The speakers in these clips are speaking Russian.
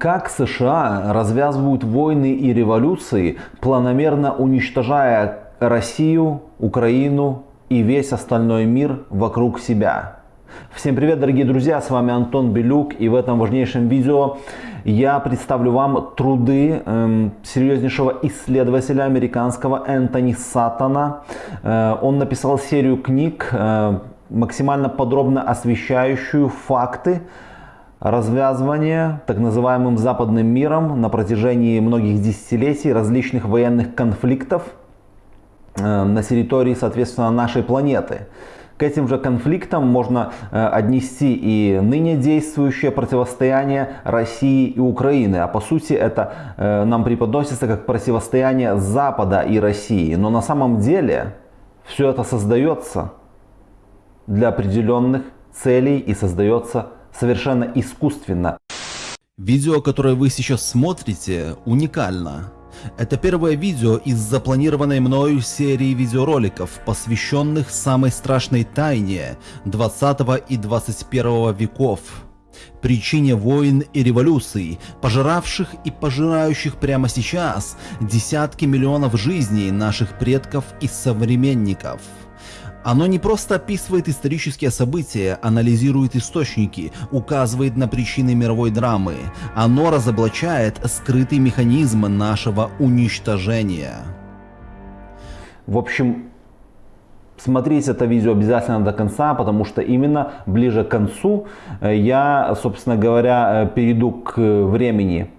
Как США развязывают войны и революции, планомерно уничтожая Россию, Украину и весь остальной мир вокруг себя. Всем привет, дорогие друзья, с вами Антон Белюк, и в этом важнейшем видео я представлю вам труды э, серьезнейшего исследователя американского Энтони Саттона. Э, он написал серию книг, э, максимально подробно освещающую факты, развязывание так называемым западным миром на протяжении многих десятилетий различных военных конфликтов э, на территории, соответственно, нашей планеты. К этим же конфликтам можно э, отнести и ныне действующее противостояние России и Украины. А по сути это э, нам преподносится как противостояние Запада и России. Но на самом деле все это создается для определенных целей и создается совершенно искусственно. Видео, которое вы сейчас смотрите, уникально. Это первое видео из запланированной мною серии видеороликов, посвященных самой страшной тайне 20 и 21 веков. Причине войн и революций, пожиравших и пожирающих прямо сейчас десятки миллионов жизней наших предков и современников. Оно не просто описывает исторические события, анализирует источники, указывает на причины мировой драмы. Оно разоблачает скрытый механизм нашего уничтожения. В общем, смотрите это видео обязательно до конца, потому что именно ближе к концу э, я, собственно говоря, э, перейду к времени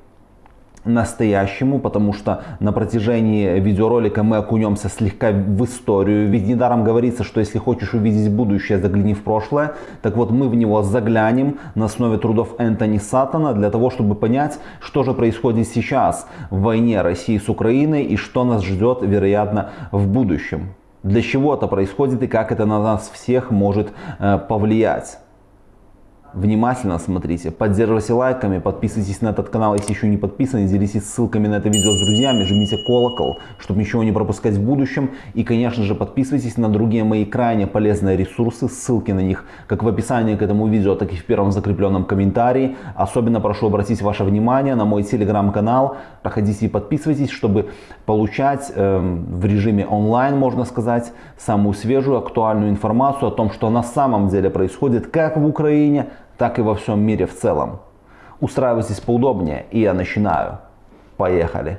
настоящему, потому что на протяжении видеоролика мы окунемся слегка в историю. Ведь недаром говорится, что если хочешь увидеть будущее, загляни в прошлое. Так вот, мы в него заглянем на основе трудов Энтони Саттона для того, чтобы понять, что же происходит сейчас в войне России с Украиной и что нас ждет, вероятно, в будущем. Для чего это происходит и как это на нас всех может э, повлиять. Внимательно смотрите, поддерживайте лайками, подписывайтесь на этот канал, если еще не подписаны, делитесь ссылками на это видео с друзьями, жмите колокол, чтобы ничего не пропускать в будущем. И, конечно же, подписывайтесь на другие мои крайне полезные ресурсы, ссылки на них как в описании к этому видео, так и в первом закрепленном комментарии. Особенно прошу обратить ваше внимание на мой телеграм-канал, проходите и подписывайтесь, чтобы получать э, в режиме онлайн, можно сказать, самую свежую, актуальную информацию о том, что на самом деле происходит как в Украине, так и во всем мире в целом. Устраивайтесь поудобнее, и я начинаю. Поехали!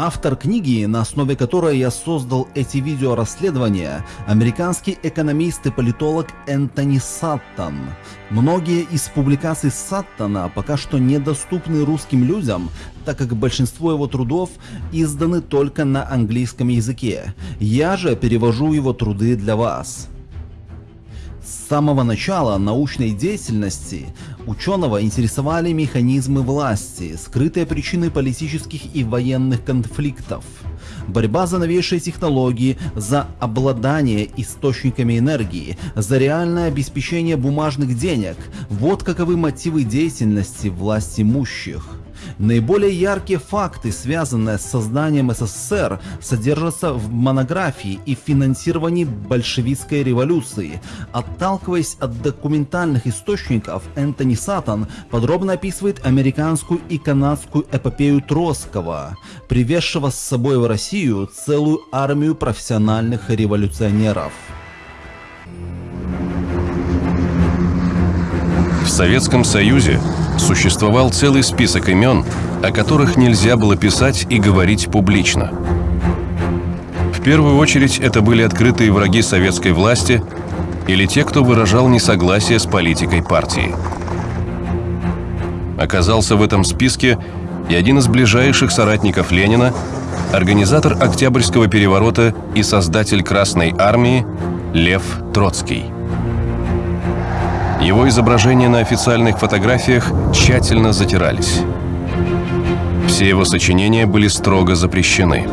Автор книги, на основе которой я создал эти видеорасследования, американский экономист и политолог Энтони Саттон. Многие из публикаций Саттона пока что недоступны русским людям, так как большинство его трудов изданы только на английском языке. Я же перевожу его труды для вас. С самого начала научной деятельности ученого интересовали механизмы власти, скрытые причины политических и военных конфликтов, борьба за новейшие технологии, за обладание источниками энергии, за реальное обеспечение бумажных денег – вот каковы мотивы деятельности власть имущих. Наиболее яркие факты, связанные с созданием СССР, содержатся в монографии и финансировании большевистской революции. Отталкиваясь от документальных источников, Энтони Саттон подробно описывает американскую и канадскую эпопею Троцкого, привезшего с собой в Россию целую армию профессиональных революционеров. В Советском Союзе существовал целый список имен, о которых нельзя было писать и говорить публично. В первую очередь это были открытые враги советской власти или те, кто выражал несогласие с политикой партии. Оказался в этом списке и один из ближайших соратников Ленина, организатор Октябрьского переворота и создатель Красной Армии Лев Троцкий. Его изображения на официальных фотографиях тщательно затирались. Все его сочинения были строго запрещены.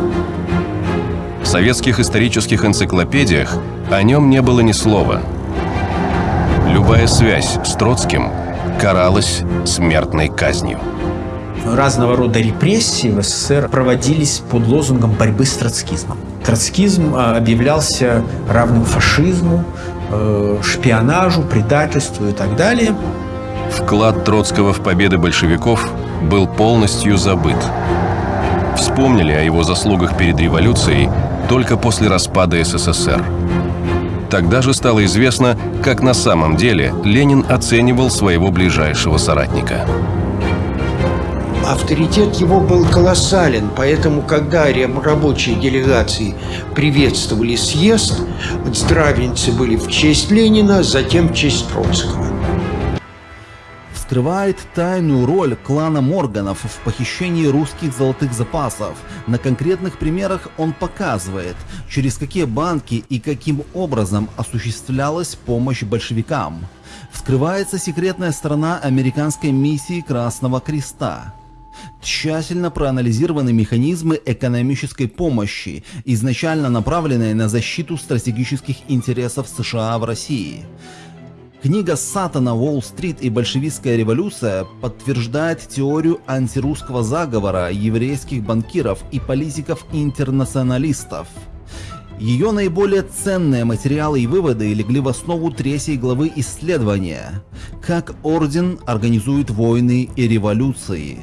В советских исторических энциклопедиях о нем не было ни слова. Любая связь с Троцким каралась смертной казнью. разного рода репрессии в СССР проводились под лозунгом борьбы с троцкизмом. Троцкизм а, объявлялся равным фашизму, э, шпионажу, предательству и так далее. Вклад Троцкого в победы большевиков был полностью забыт. Вспомнили о его заслугах перед революцией только после распада СССР. Тогда же стало известно, как на самом деле Ленин оценивал своего ближайшего соратника. Авторитет его был колоссален, поэтому, когда рабочие делегации приветствовали съезд, здравенцы были в честь Ленина, затем в честь Троцкого скрывает тайную роль клана Морганов в похищении русских золотых запасов. На конкретных примерах он показывает, через какие банки и каким образом осуществлялась помощь большевикам. Вскрывается секретная сторона американской миссии Красного Креста. Тщательно проанализированы механизмы экономической помощи, изначально направленные на защиту стратегических интересов США в России. Книга Сатана «Уолл-стрит и большевистская революция» подтверждает теорию антирусского заговора еврейских банкиров и политиков-интернационалистов. Ее наиболее ценные материалы и выводы легли в основу третьей главы исследования «Как Орден организует войны и революции».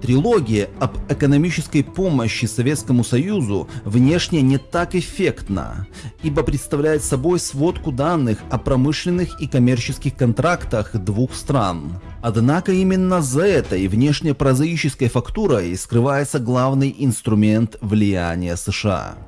Трилогия об экономической помощи Советскому Союзу внешне не так эффектна, ибо представляет собой сводку данных о промышленных и коммерческих контрактах двух стран. Однако именно за этой внешне прозаической фактурой скрывается главный инструмент влияния США.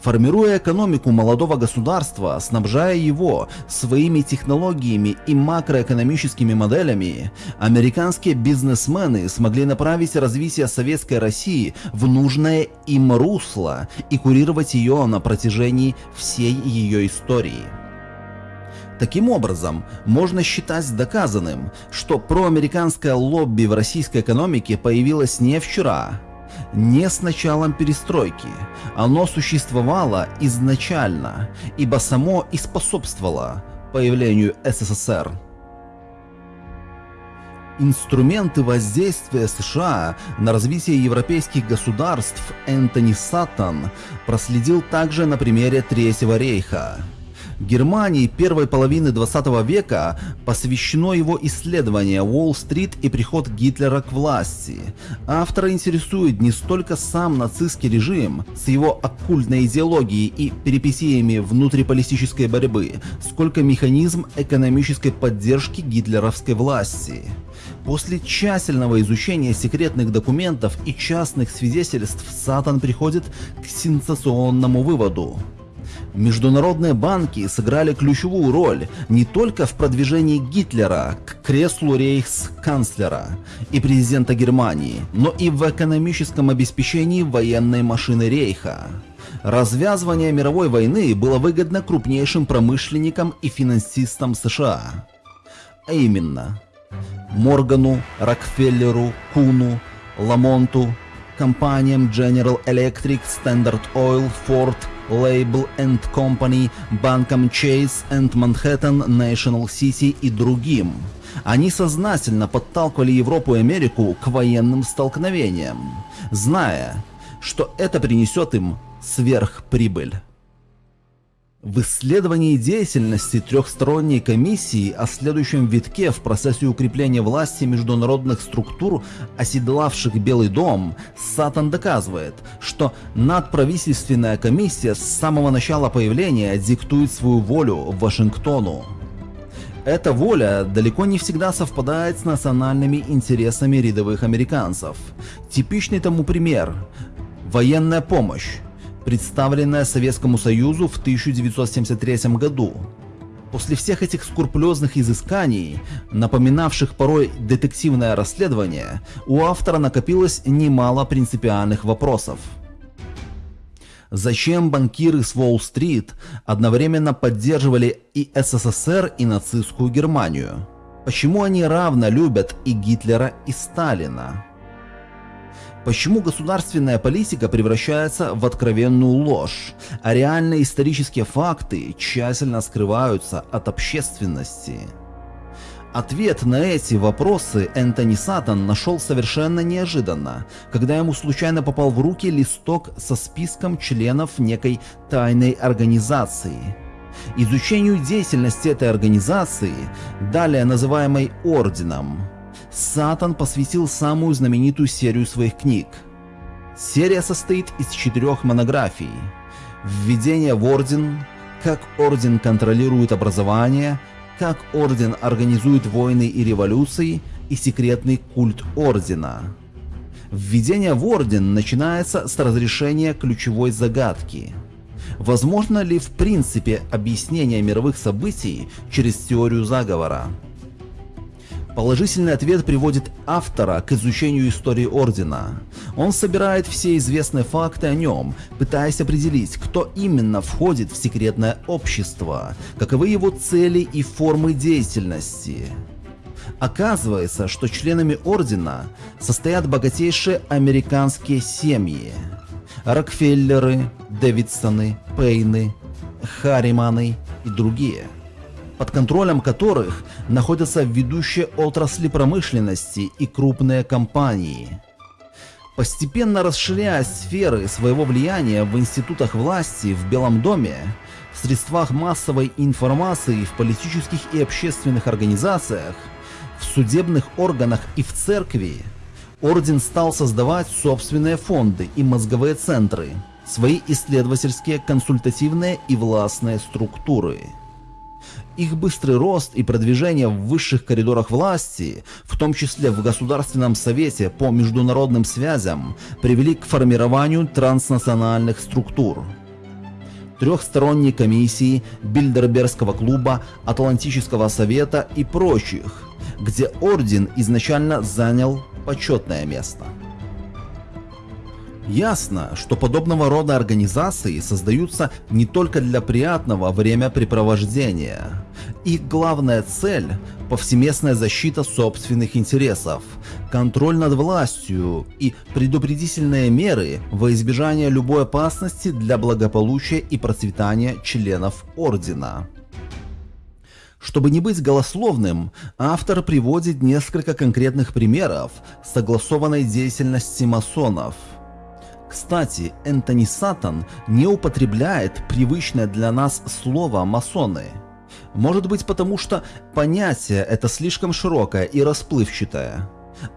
Формируя экономику молодого государства, снабжая его своими технологиями и макроэкономическими моделями, американские бизнесмены смогли направить развитие советской России в нужное им русло и курировать ее на протяжении всей ее истории. Таким образом, можно считать доказанным, что проамериканское лобби в российской экономике появилось не вчера, не с началом перестройки. Оно существовало изначально, ибо само и способствовало появлению СССР. Инструменты воздействия США на развитие европейских государств Энтони Саттон проследил также на примере Третьего рейха. Германии первой половины 20 века посвящено его исследование Уолл-стрит и приход Гитлера к власти. Автора интересует не столько сам нацистский режим с его оккультной идеологией и перипетиями внутриполитической борьбы, сколько механизм экономической поддержки гитлеровской власти. После тщательного изучения секретных документов и частных свидетельств Сатан приходит к сенсационному выводу. Международные банки сыграли ключевую роль не только в продвижении Гитлера к креслу рейхсканцлера и президента Германии, но и в экономическом обеспечении военной машины рейха. Развязывание мировой войны было выгодно крупнейшим промышленникам и финансистам США. А именно, Моргану, Рокфеллеру, Куну, Ламонту, компаниям General Electric, Standard Oil, Ford – Label and Company, банкам Chase and Manhattan, National City и другим. Они сознательно подталкивали Европу и Америку к военным столкновениям, зная, что это принесет им сверхприбыль. В исследовании деятельности трехсторонней комиссии о следующем витке в процессе укрепления власти международных структур, оседлавших Белый дом, Сатан доказывает, что надправительственная комиссия с самого начала появления диктует свою волю Вашингтону. Эта воля далеко не всегда совпадает с национальными интересами рядовых американцев. Типичный тому пример – военная помощь представленная Советскому Союзу в 1973 году. После всех этих скрупулезных изысканий, напоминавших порой детективное расследование, у автора накопилось немало принципиальных вопросов. Зачем банкиры с Уолл-стрит одновременно поддерживали и СССР, и нацистскую Германию? Почему они равно любят и Гитлера, и Сталина? Почему государственная политика превращается в откровенную ложь, а реальные исторические факты тщательно скрываются от общественности? Ответ на эти вопросы Энтони Сатан нашел совершенно неожиданно, когда ему случайно попал в руки листок со списком членов некой тайной организации. Изучению деятельности этой организации, далее называемой Орденом, Сатан посвятил самую знаменитую серию своих книг. Серия состоит из четырех монографий. Введение в Орден, как Орден контролирует образование – как Орден организует войны и революции и секретный культ Ордена. Введение в Орден начинается с разрешения ключевой загадки. Возможно ли в принципе объяснение мировых событий через теорию заговора? Положительный ответ приводит автора к изучению истории Ордена. Он собирает все известные факты о нем, пытаясь определить, кто именно входит в секретное общество, каковы его цели и формы деятельности. Оказывается, что членами Ордена состоят богатейшие американские семьи. Рокфеллеры, Дэвидсоны, Пейны, Харриманы и другие – под контролем которых находятся ведущие отрасли промышленности и крупные компании. Постепенно расширяя сферы своего влияния в институтах власти в Белом доме, в средствах массовой информации, в политических и общественных организациях, в судебных органах и в церкви, Орден стал создавать собственные фонды и мозговые центры, свои исследовательские, консультативные и властные структуры. Их быстрый рост и продвижение в высших коридорах власти, в том числе в Государственном совете по международным связям, привели к формированию транснациональных структур. Трехсторонней комиссии, Бильдербергского клуба, Атлантического совета и прочих, где орден изначально занял почетное место. Ясно, что подобного рода организации создаются не только для приятного времяпрепровождения. Их главная цель – повсеместная защита собственных интересов, контроль над властью и предупредительные меры во избежание любой опасности для благополучия и процветания членов Ордена. Чтобы не быть голословным, автор приводит несколько конкретных примеров согласованной деятельности масонов – кстати, Энтони Сатан не употребляет привычное для нас слово «масоны». Может быть потому, что понятие это слишком широкое и расплывчатое.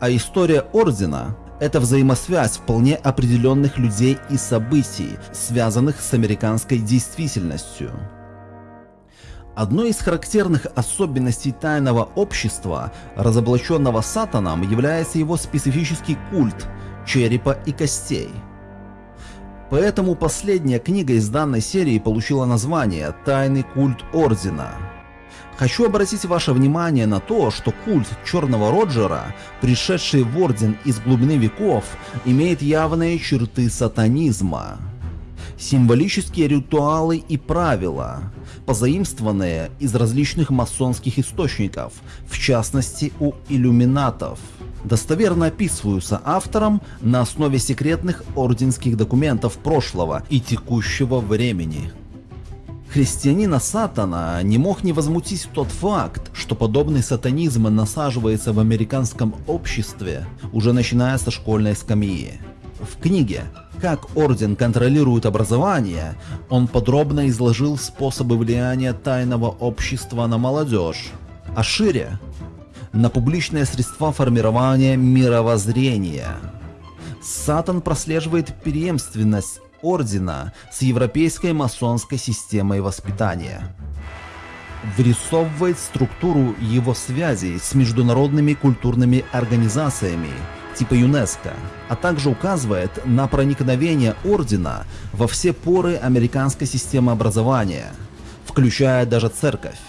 А история Ордена – это взаимосвязь вполне определенных людей и событий, связанных с американской действительностью. Одной из характерных особенностей тайного общества, разоблаченного Сатаном, является его специфический культ черепа и костей – Поэтому последняя книга из данной серии получила название «Тайный культ Ордена». Хочу обратить ваше внимание на то, что культ Черного Роджера, пришедший в Орден из глубины веков, имеет явные черты сатанизма. Символические ритуалы и правила, позаимствованные из различных масонских источников, в частности у иллюминатов – достоверно описываются автором на основе секретных орденских документов прошлого и текущего времени. Христианина Сатана не мог не возмутить тот факт, что подобный сатанизм насаживается в американском обществе уже начиная со школьной скамьи. В книге «Как Орден контролирует образование» он подробно изложил способы влияния тайного общества на молодежь, а шире на публичные средства формирования мировоззрения. Сатан прослеживает преемственность ордена с европейской масонской системой воспитания. Вырисовывает структуру его связей с международными культурными организациями типа ЮНЕСКО, а также указывает на проникновение ордена во все поры американской системы образования, включая даже церковь.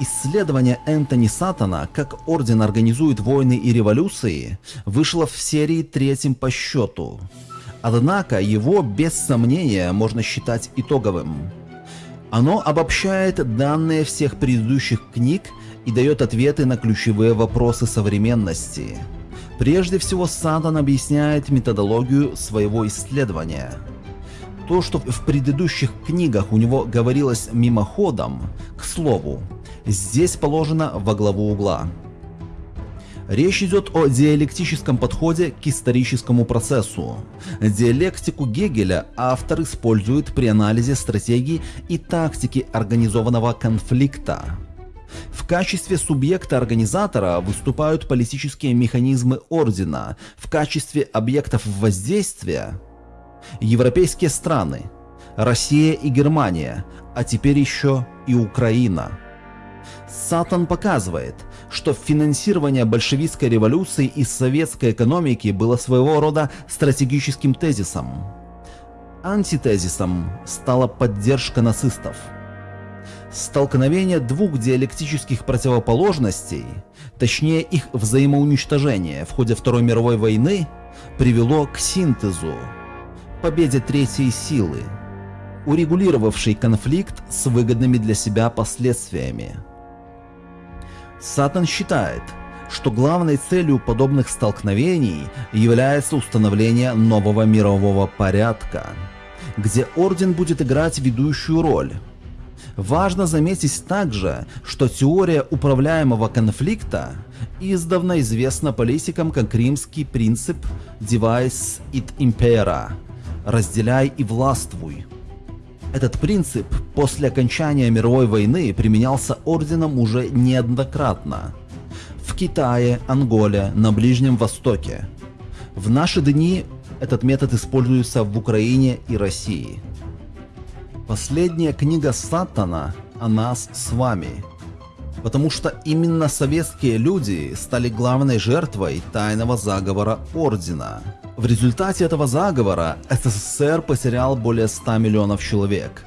Исследование Энтони Сатана «Как Орден организует войны и революции» вышло в серии третьим по счету. Однако его без сомнения можно считать итоговым. Оно обобщает данные всех предыдущих книг и дает ответы на ключевые вопросы современности. Прежде всего Сатан объясняет методологию своего исследования. То, что в предыдущих книгах у него говорилось мимоходом, к слову, здесь положено во главу угла. Речь идет о диалектическом подходе к историческому процессу. Диалектику Гегеля автор использует при анализе стратегии и тактики организованного конфликта. В качестве субъекта-организатора выступают политические механизмы ордена, в качестве объектов воздействия – европейские страны, Россия и Германия, а теперь еще и Украина. Сатан показывает – что финансирование большевистской революции из советской экономики было своего рода стратегическим тезисом. Антитезисом стала поддержка нацистов. Столкновение двух диалектических противоположностей, точнее их взаимоуничтожение в ходе Второй мировой войны, привело к синтезу, победе третьей силы, урегулировавшей конфликт с выгодными для себя последствиями. Сатан считает, что главной целью подобных столкновений является установление нового мирового порядка, где Орден будет играть ведущую роль. Важно заметить также, что теория управляемого конфликта издавна известна политикам как римский принцип «Device it impera» – «разделяй и властвуй», этот принцип после окончания мировой войны применялся орденом уже неоднократно. В Китае, Анголе, на Ближнем Востоке. В наши дни этот метод используется в Украине и России. Последняя книга Сатана о нас с вами. Потому что именно советские люди стали главной жертвой тайного заговора Ордена. В результате этого заговора СССР потерял более 100 миллионов человек.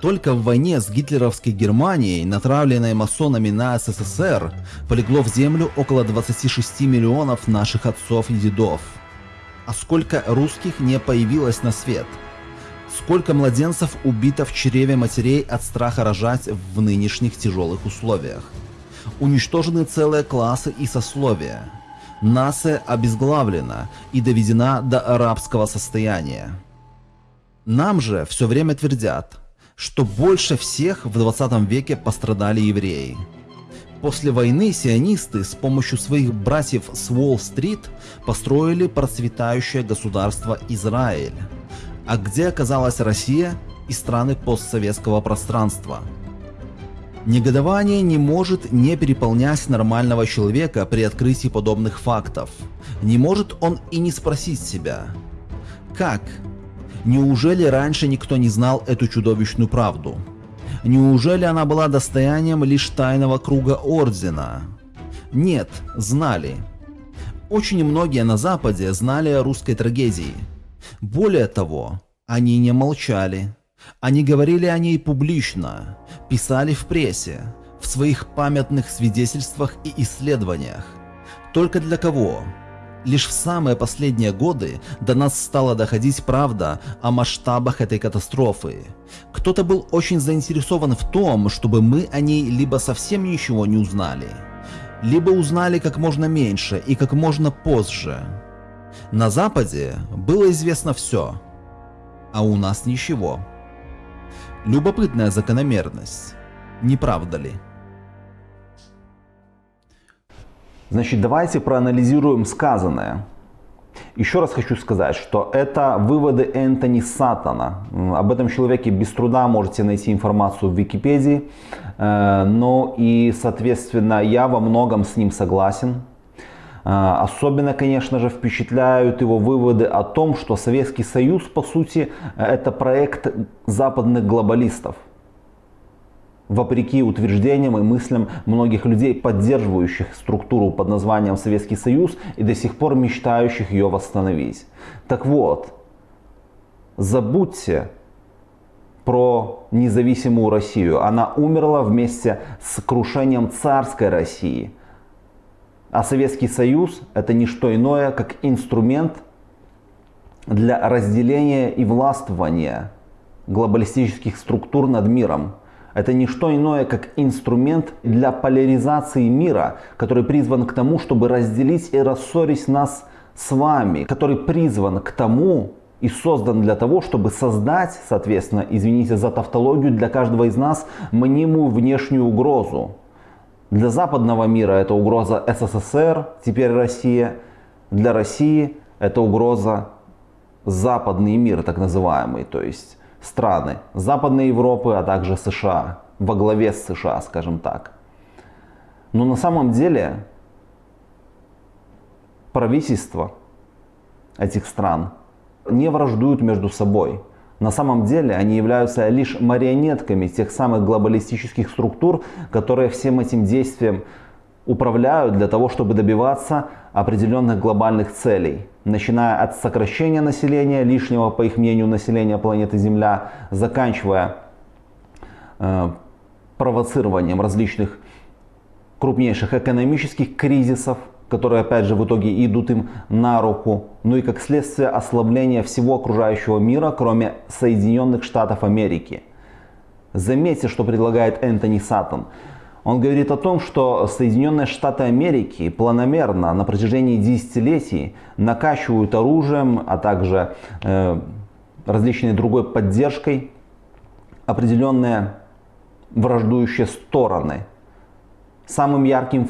Только в войне с гитлеровской Германией, натравленной масонами на СССР, полегло в землю около 26 миллионов наших отцов и дедов. А сколько русских не появилось на свет? Сколько младенцев убито в чреве матерей от страха рожать в нынешних тяжелых условиях? Уничтожены целые классы и сословия. Нация обезглавлена и доведена до арабского состояния. Нам же все время твердят, что больше всех в 20 веке пострадали евреи. После войны сионисты с помощью своих братьев с Уолл-стрит построили процветающее государство Израиль. А где оказалась Россия и страны постсоветского пространства – Негодование не может не переполнять нормального человека при открытии подобных фактов. Не может он и не спросить себя. Как? Неужели раньше никто не знал эту чудовищную правду? Неужели она была достоянием лишь тайного круга Ордена? Нет, знали. Очень многие на Западе знали о русской трагедии. Более того, они не молчали. Они говорили о ней публично, писали в прессе, в своих памятных свидетельствах и исследованиях. Только для кого? Лишь в самые последние годы до нас стала доходить правда о масштабах этой катастрофы. Кто-то был очень заинтересован в том, чтобы мы о ней либо совсем ничего не узнали, либо узнали как можно меньше и как можно позже. На Западе было известно все, а у нас ничего. Любопытная закономерность, не правда ли? Значит, давайте проанализируем сказанное. Еще раз хочу сказать, что это выводы Энтони Сатана. Об этом человеке без труда можете найти информацию в Википедии. Э, но и, соответственно, я во многом с ним согласен. А, особенно, конечно же, впечатляют его выводы о том, что Советский Союз, по сути, это проект западных глобалистов. Вопреки утверждениям и мыслям многих людей, поддерживающих структуру под названием Советский Союз и до сих пор мечтающих ее восстановить. Так вот, забудьте про независимую Россию. Она умерла вместе с крушением царской России – а Советский Союз это не что иное, как инструмент для разделения и властвования глобалистических структур над миром. Это не что иное, как инструмент для поляризации мира, который призван к тому, чтобы разделить и рассорить нас с вами, который призван к тому, и создан для того, чтобы создать, соответственно, извините за тавтологию, для каждого из нас мнимую внешнюю угрозу. Для западного мира это угроза СССР, теперь Россия. Для России это угроза западный мир, так называемый, то есть страны Западной Европы, а также США, во главе с США, скажем так. Но на самом деле правительства этих стран не враждуют между собой. На самом деле они являются лишь марионетками тех самых глобалистических структур, которые всем этим действием управляют для того, чтобы добиваться определенных глобальных целей. Начиная от сокращения населения, лишнего, по их мнению, населения планеты Земля, заканчивая э, провоцированием различных крупнейших экономических кризисов, которые опять же в итоге идут им на руку, ну и как следствие ослабления всего окружающего мира, кроме Соединенных Штатов Америки. Заметьте, что предлагает Энтони Саттон. Он говорит о том, что Соединенные Штаты Америки планомерно на протяжении десятилетий накачивают оружием, а также э, различной другой поддержкой определенные враждующие стороны Самым ярким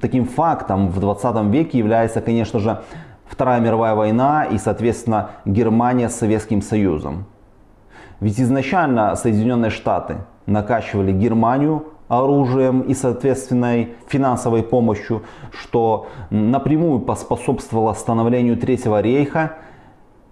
таким фактом в 20 веке является, конечно же, Вторая мировая война и, соответственно, Германия с Советским Союзом. Ведь изначально Соединенные Штаты накачивали Германию оружием и, соответственной финансовой помощью, что напрямую поспособствовало становлению Третьего рейха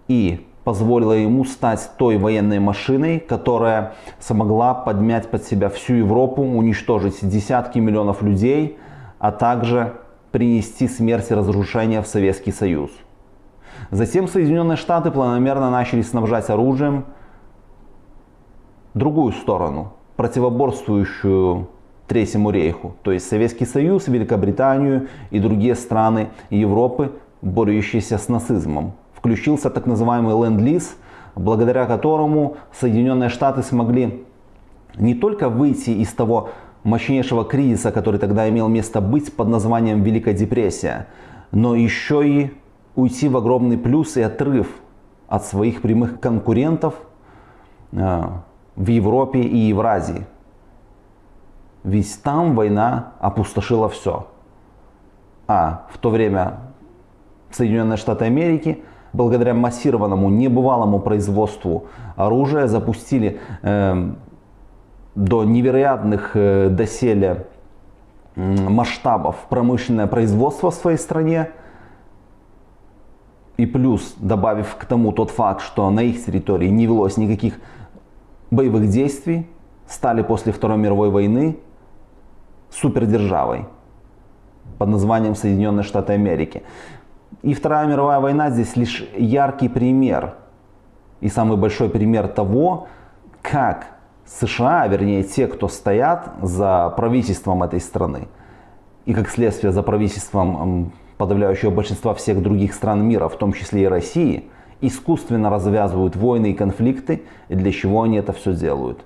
и позволила ему стать той военной машиной, которая смогла подмять под себя всю Европу, уничтожить десятки миллионов людей, а также принести смерть и разрушение в Советский Союз. Затем Соединенные Штаты планомерно начали снабжать оружием другую сторону, противоборствующую Третьему рейху, то есть Советский Союз, Великобританию и другие страны Европы, борющиеся с нацизмом включился так называемый ленд-лиз, благодаря которому Соединенные Штаты смогли не только выйти из того мощнейшего кризиса, который тогда имел место быть под названием Великая депрессия, но еще и уйти в огромный плюс и отрыв от своих прямых конкурентов э, в Европе и Евразии. Ведь там война опустошила все. А в то время Соединенные Штаты Америки благодаря массированному, небывалому производству оружия запустили э, до невероятных э, доселе масштабов промышленное производство в своей стране. И плюс, добавив к тому тот факт, что на их территории не велось никаких боевых действий, стали после Второй мировой войны супердержавой под названием Соединенные Штаты Америки. И Вторая мировая война здесь лишь яркий пример и самый большой пример того, как США, вернее те, кто стоят за правительством этой страны, и как следствие за правительством подавляющего большинства всех других стран мира, в том числе и России, искусственно развязывают войны и конфликты, и для чего они это все делают.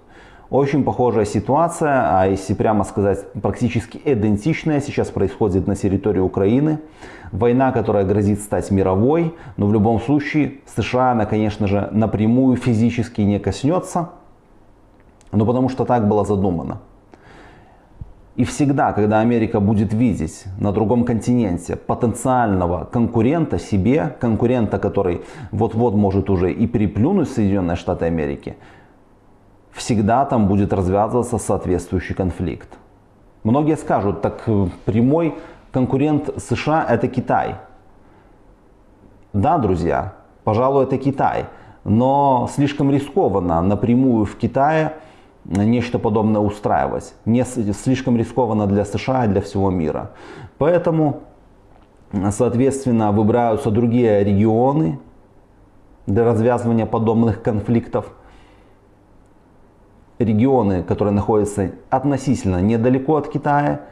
Очень похожая ситуация, а если прямо сказать, практически идентичная сейчас происходит на территории Украины. Война, которая грозит стать мировой, но в любом случае США, она, конечно же, напрямую физически не коснется, но потому что так было задумано. И всегда, когда Америка будет видеть на другом континенте потенциального конкурента себе, конкурента, который вот-вот может уже и переплюнуть Соединенные Штаты Америки, всегда там будет развязываться соответствующий конфликт. Многие скажут, так э, прямой конкурент США это Китай. Да, друзья, пожалуй, это Китай. Но слишком рискованно напрямую в Китае нечто подобное устраивать. Не слишком рискованно для США и для всего мира. Поэтому, соответственно, выбираются другие регионы для развязывания подобных конфликтов регионы, которые находятся относительно недалеко от Китая.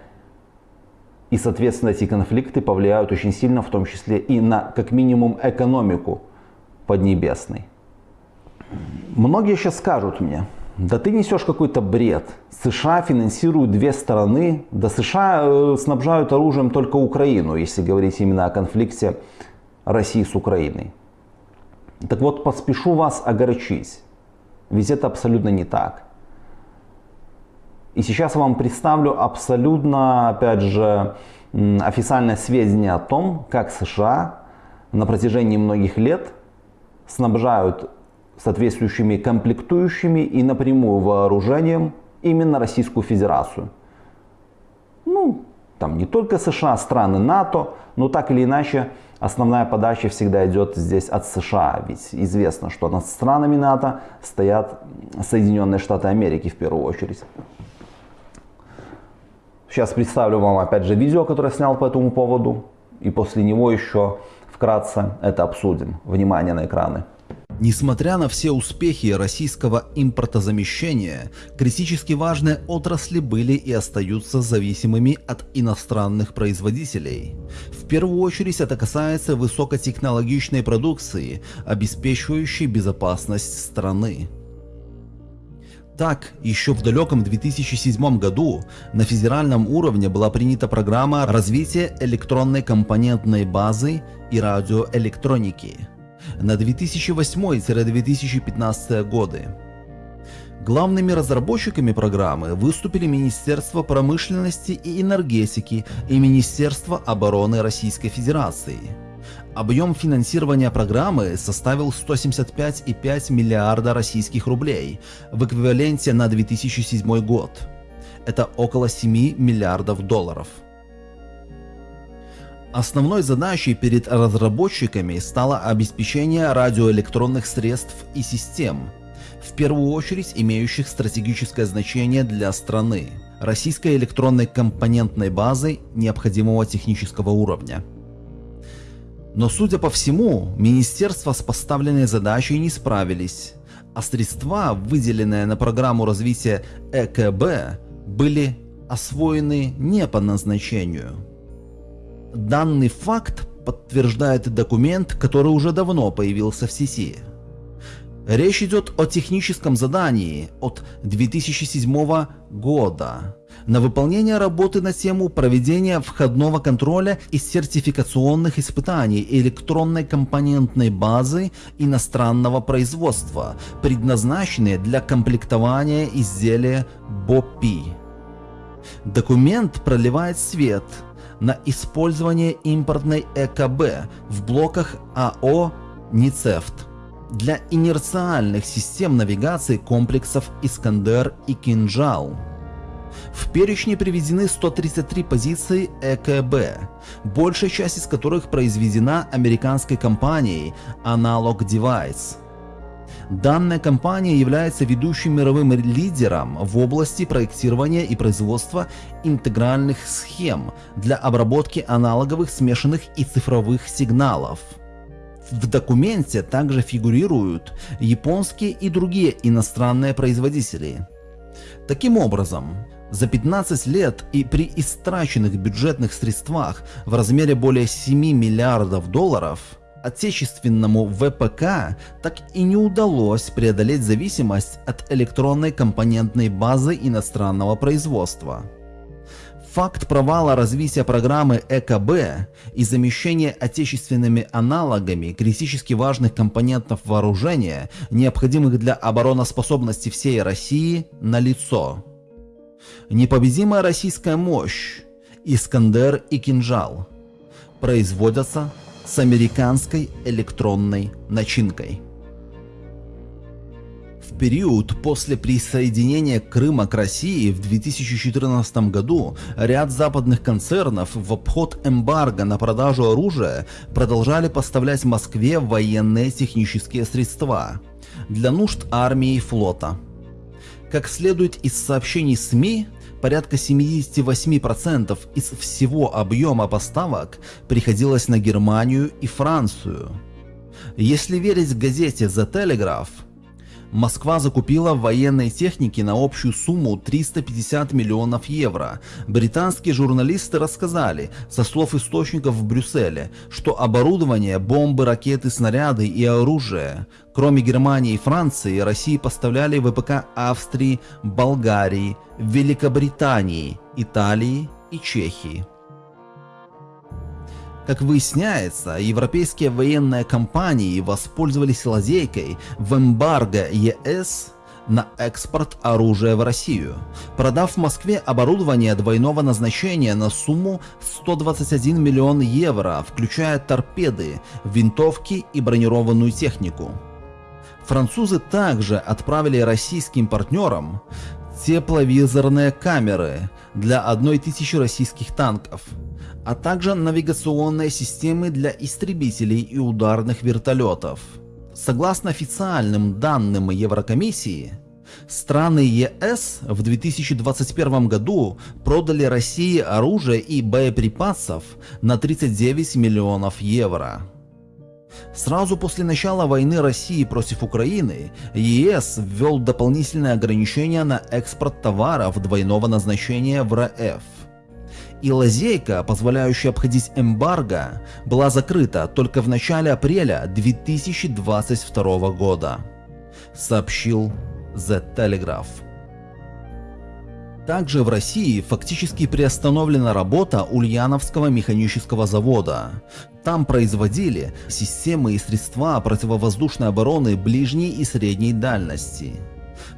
И, соответственно, эти конфликты повлияют очень сильно, в том числе и на, как минимум, экономику Поднебесной. Многие сейчас скажут мне, да ты несешь какой-то бред. США финансируют две стороны, да США э, снабжают оружием только Украину, если говорить именно о конфликте России с Украиной. Так вот, поспешу вас огорчить, ведь это абсолютно не так. И сейчас я вам представлю абсолютно, опять же, официальное сведения о том, как США на протяжении многих лет снабжают соответствующими комплектующими и напрямую вооружением именно Российскую Федерацию. Ну, там не только США, страны НАТО, но так или иначе основная подача всегда идет здесь от США. Ведь известно, что над странами НАТО стоят Соединенные Штаты Америки в первую очередь. Сейчас представлю вам опять же видео, которое снял по этому поводу. И после него еще вкратце это обсудим. Внимание на экраны. Несмотря на все успехи российского импортозамещения, критически важные отрасли были и остаются зависимыми от иностранных производителей. В первую очередь это касается высокотехнологичной продукции, обеспечивающей безопасность страны. Так, еще в далеком 2007 году на федеральном уровне была принята программа развития электронной компонентной базы и радиоэлектроники на 2008-2015 годы. Главными разработчиками программы выступили Министерство промышленности и энергетики и Министерство обороны Российской Федерации – Объем финансирования программы составил 175,5 миллиарда российских рублей в эквиваленте на 2007 год. Это около 7 миллиардов долларов. Основной задачей перед разработчиками стало обеспечение радиоэлектронных средств и систем, в первую очередь имеющих стратегическое значение для страны, российской электронной компонентной базы необходимого технического уровня. Но судя по всему, министерства с поставленной задачей не справились, а средства, выделенные на программу развития ЭКБ, были освоены не по назначению. Данный факт подтверждает документ, который уже давно появился в сети. Речь идет о техническом задании от 2007 года на выполнение работы на тему проведения входного контроля и сертификационных испытаний электронной компонентной базы иностранного производства, предназначенные для комплектования изделия БОПИ. Документ проливает свет на использование импортной ЭКБ в блоках АО «Ницефт» для инерциальных систем навигации комплексов «Искандер» и «Кинжал». В перечне приведены 133 позиции ЭКБ, большая часть из которых произведена американской компанией Analog Device. Данная компания является ведущим мировым лидером в области проектирования и производства интегральных схем для обработки аналоговых смешанных и цифровых сигналов. В документе также фигурируют японские и другие иностранные производители. Таким образом, за 15 лет и при истраченных бюджетных средствах в размере более 7 миллиардов долларов отечественному ВПК так и не удалось преодолеть зависимость от электронной компонентной базы иностранного производства. Факт провала развития программы ЭКБ и замещения отечественными аналогами критически важных компонентов вооружения, необходимых для обороноспособности всей России, налицо. Непобедимая российская мощь, Искандер и Кинжал производятся с американской электронной начинкой. Период после присоединения Крыма к России в 2014 году ряд западных концернов в обход эмбарго на продажу оружия продолжали поставлять Москве военные технические средства для нужд армии и флота. Как следует из сообщений СМИ, порядка 78% из всего объема поставок приходилось на Германию и Францию. Если верить газете The Telegraph, Москва закупила военной техники на общую сумму 350 миллионов евро. Британские журналисты рассказали, со слов источников в Брюсселе, что оборудование, бомбы, ракеты, снаряды и оружие, кроме Германии и Франции, России поставляли ВПК Австрии, Болгарии, Великобритании, Италии и Чехии. Как выясняется, европейские военные компании воспользовались лазейкой в эмбарго ЕС на экспорт оружия в Россию, продав в Москве оборудование двойного назначения на сумму 121 миллион евро, включая торпеды, винтовки и бронированную технику. Французы также отправили российским партнерам тепловизорные камеры для одной тысячи российских танков, а также навигационные системы для истребителей и ударных вертолетов. Согласно официальным данным Еврокомиссии, страны ЕС в 2021 году продали России оружие и боеприпасов на 39 миллионов евро. Сразу после начала войны России против Украины, ЕС ввел дополнительные ограничения на экспорт товаров двойного назначения в РФ. И лазейка, позволяющая обходить эмбарго, была закрыта только в начале апреля 2022 года, сообщил The Telegraph. Также в России фактически приостановлена работа Ульяновского механического завода. Там производили системы и средства противовоздушной обороны ближней и средней дальности,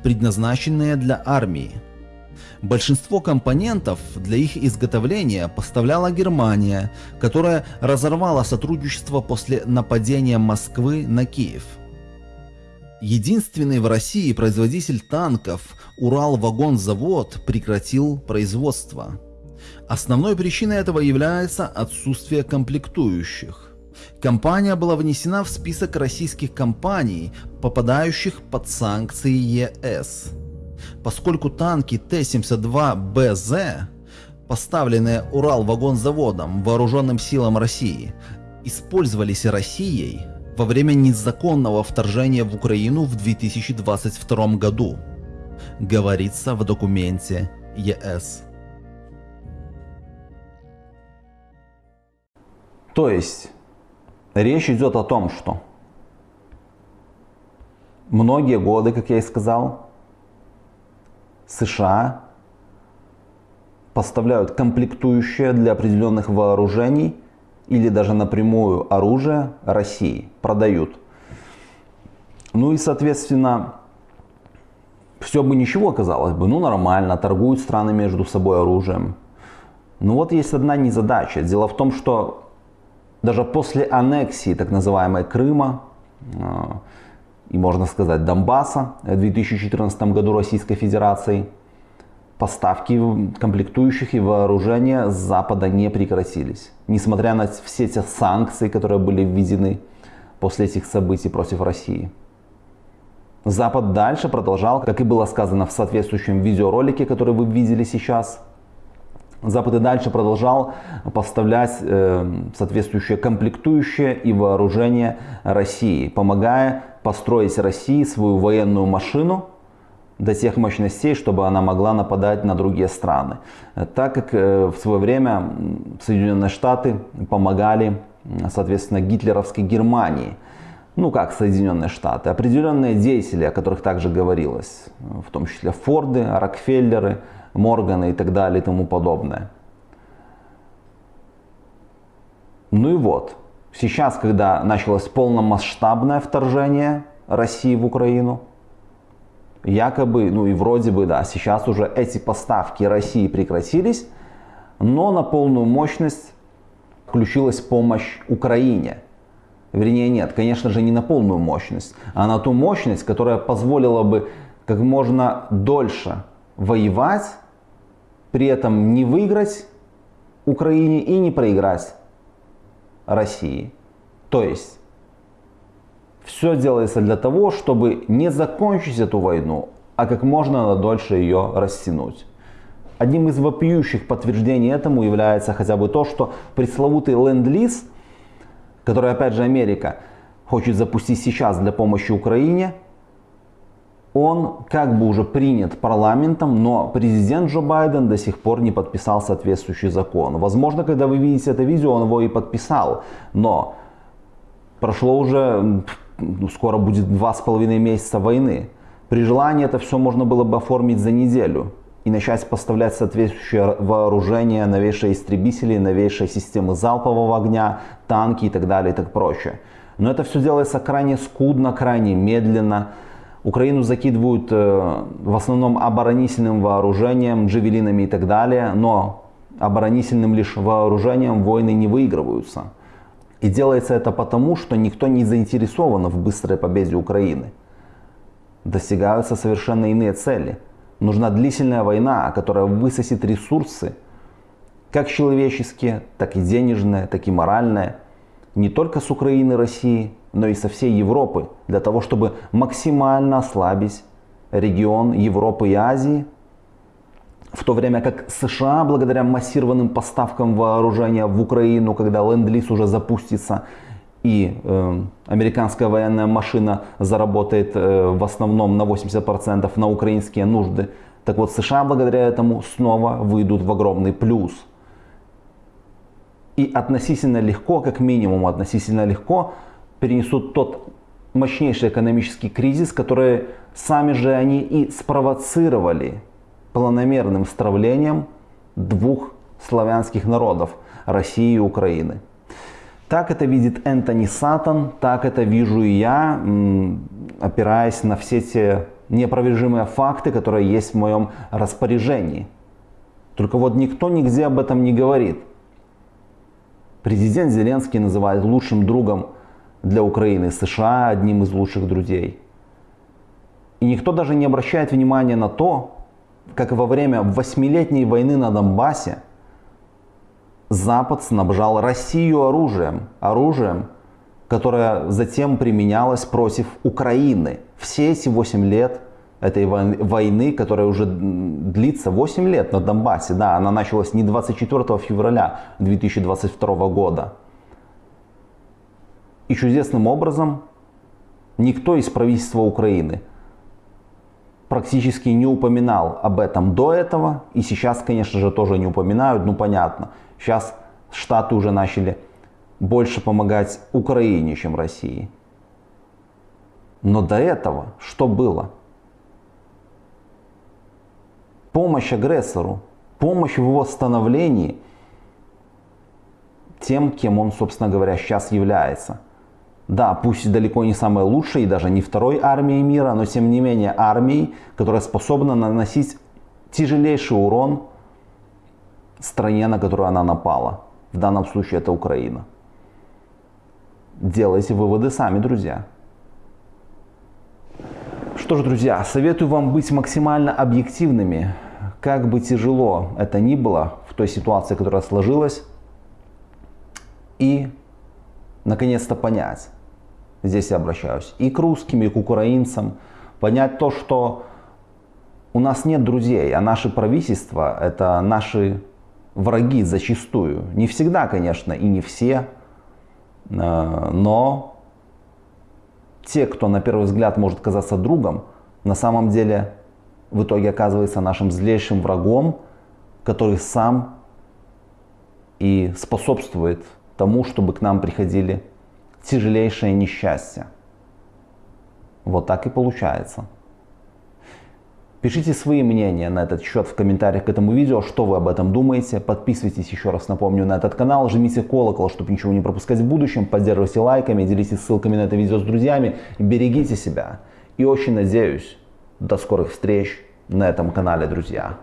предназначенные для армии. Большинство компонентов для их изготовления поставляла Германия, которая разорвала сотрудничество после нападения Москвы на Киев. Единственный в России производитель танков Урал-вагонзавод прекратил производство. Основной причиной этого является отсутствие комплектующих. Компания была внесена в список российских компаний, попадающих под санкции ЕС. Поскольку танки Т-72БЗ, поставленные Урал-вагонзаводом Вооруженным силам России, использовались Россией, во время незаконного вторжения в Украину в 2022 году, говорится в документе ЕС. То есть речь идет о том, что многие годы, как я и сказал, США поставляют комплектующие для определенных вооружений или даже напрямую оружие России продают. Ну и, соответственно, все бы ничего, казалось бы, ну нормально, торгуют страны между собой оружием. Но вот есть одна незадача. Дело в том, что даже после аннексии так называемой Крыма а, и, можно сказать, Донбасса в 2014 году Российской Федерацией, поставки комплектующих и вооружения с Запада не прекратились. Несмотря на все эти санкции, которые были введены после этих событий против России. Запад дальше продолжал, как и было сказано в соответствующем видеоролике, который вы видели сейчас. Запад и дальше продолжал поставлять э, соответствующие комплектующие и вооружение России, помогая построить России свою военную машину, до тех мощностей, чтобы она могла нападать на другие страны. Так как э, в свое время Соединенные Штаты помогали, соответственно, гитлеровской Германии. Ну как Соединенные Штаты? Определенные деятели, о которых также говорилось, в том числе Форды, Рокфеллеры, Морганы и так далее и тому подобное. Ну и вот, сейчас, когда началось полномасштабное вторжение России в Украину, якобы, ну и вроде бы, да, сейчас уже эти поставки России прекратились, но на полную мощность включилась помощь Украине. Вернее, нет, конечно же, не на полную мощность, а на ту мощность, которая позволила бы как можно дольше воевать, при этом не выиграть Украине и не проиграть России. То есть все делается для того, чтобы не закончить эту войну, а как можно дольше ее растянуть. Одним из вопиющих подтверждений этому является хотя бы то, что пресловутый ленд-лиз, который опять же Америка хочет запустить сейчас для помощи Украине, он как бы уже принят парламентом, но президент Джо Байден до сих пор не подписал соответствующий закон. Возможно, когда вы видите это видео, он его и подписал, но прошло уже ну, скоро будет два с половиной месяца войны. При желании это все можно было бы оформить за неделю. и начать поставлять соответствующее вооружение, новейшие истребители, новейшие системы залпового огня, танки и так далее и так прочее. Но это все делается крайне скудно, крайне медленно. Украину закидывают э, в основном оборонительным вооружением, джавелинами и так далее, но оборонительным лишь вооружением войны не выигрываются. И делается это потому, что никто не заинтересован в быстрой победе Украины. Достигаются совершенно иные цели. Нужна длительная война, которая высосет ресурсы, как человеческие, так и денежные, так и моральные, не только с Украины и России, но и со всей Европы, для того, чтобы максимально ослабить регион Европы и Азии – в то время как США, благодаря массированным поставкам вооружения в Украину, когда ленд-лиз уже запустится, и э, американская военная машина заработает э, в основном на 80% на украинские нужды, так вот США благодаря этому снова выйдут в огромный плюс. И относительно легко, как минимум относительно легко, перенесут тот мощнейший экономический кризис, который сами же они и спровоцировали планомерным стравлением двух славянских народов – России и Украины. Так это видит Энтони Сатан, так это вижу и я, опираясь на все те неопровержимые факты, которые есть в моем распоряжении. Только вот никто нигде об этом не говорит. Президент Зеленский называет лучшим другом для Украины США, одним из лучших друзей. И никто даже не обращает внимания на то, как во время восьмилетней войны на Донбассе, Запад снабжал Россию оружием, оружием, которое затем применялось против Украины. Все эти 8 лет этой войны, которая уже длится 8 лет на Донбассе, да, она началась не 24 февраля 2022 года. И чудесным образом никто из правительства Украины практически не упоминал об этом до этого. И сейчас, конечно же, тоже не упоминают. Ну, понятно. Сейчас Штаты уже начали больше помогать Украине, чем России. Но до этого что было? Помощь агрессору, помощь в его становлении тем, кем он, собственно говоря, сейчас является. Да, пусть далеко не самой лучшей и даже не второй армией мира, но тем не менее армией, которая способна наносить тяжелейший урон стране, на которую она напала. В данном случае это Украина. Делайте выводы сами, друзья. Что ж, друзья, советую вам быть максимально объективными. Как бы тяжело это ни было в той ситуации, которая сложилась. И наконец-то понять, здесь я обращаюсь и к русским, и к украинцам, понять то, что у нас нет друзей, а наше правительство это наши враги зачастую. Не всегда, конечно, и не все, э, но те, кто на первый взгляд может казаться другом, на самом деле в итоге оказывается нашим злейшим врагом, который сам и способствует тому, чтобы к нам приходили тяжелейшее несчастье. Вот так и получается. Пишите свои мнения на этот счет в комментариях к этому видео, что вы об этом думаете. Подписывайтесь, еще раз напомню, на этот канал, жмите колокол, чтобы ничего не пропускать в будущем, поддерживайте лайками, делитесь ссылками на это видео с друзьями, берегите себя. И очень надеюсь, до скорых встреч на этом канале, друзья.